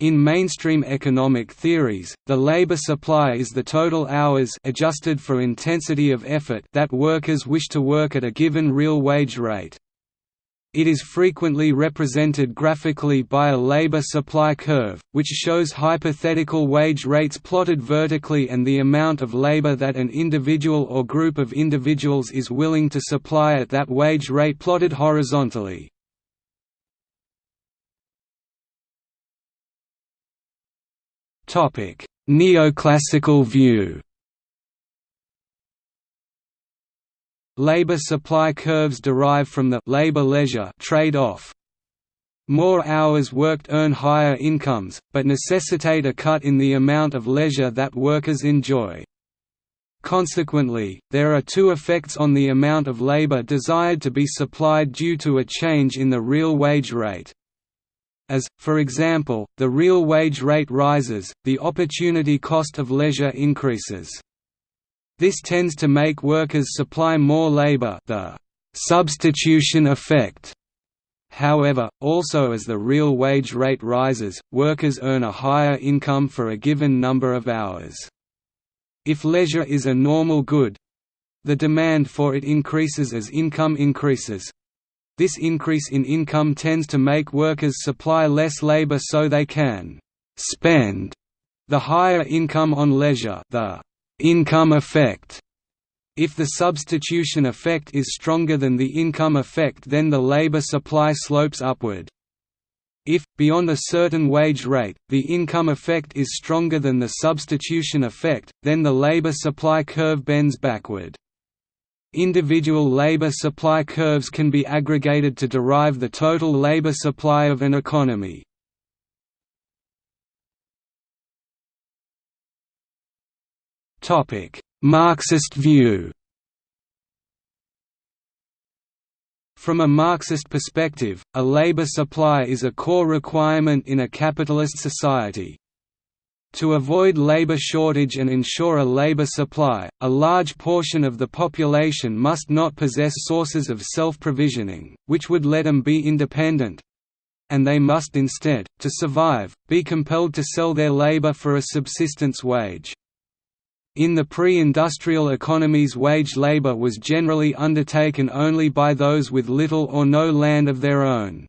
In mainstream economic theories, the labor supply is the total hours adjusted for intensity of effort that workers wish to work at a given real wage rate. It is frequently represented graphically by a labor supply curve, which shows hypothetical wage rates plotted vertically and the amount of labor that an individual or group of individuals is willing to supply at that wage rate plotted horizontally. Neoclassical view Labor supply curves derive from the labor-leisure trade-off. More hours worked earn higher incomes, but necessitate a cut in the amount of leisure that workers enjoy. Consequently, there are two effects on the amount of labor desired to be supplied due to a change in the real wage rate. As, for example, the real wage rate rises, the opportunity cost of leisure increases. This tends to make workers supply more labor the substitution effect. However, also as the real wage rate rises, workers earn a higher income for a given number of hours. If leisure is a normal good, the demand for it increases as income increases. This increase in income tends to make workers supply less labor so they can spend the higher income on leisure the income effect. If the substitution effect is stronger than the income effect then the labor supply slopes upward. If, beyond a certain wage rate, the income effect is stronger than the substitution effect, then the labor supply curve bends backward. Individual labor supply curves can be aggregated to derive the total labor supply of an economy. Marxist view From a Marxist perspective, a labor supply is a core requirement in a capitalist society. To avoid labor shortage and ensure a labor supply, a large portion of the population must not possess sources of self-provisioning, which would let them be independent—and they must instead, to survive, be compelled to sell their labor for a subsistence wage. In the pre-industrial economies wage labor was generally undertaken only by those with little or no land of their own.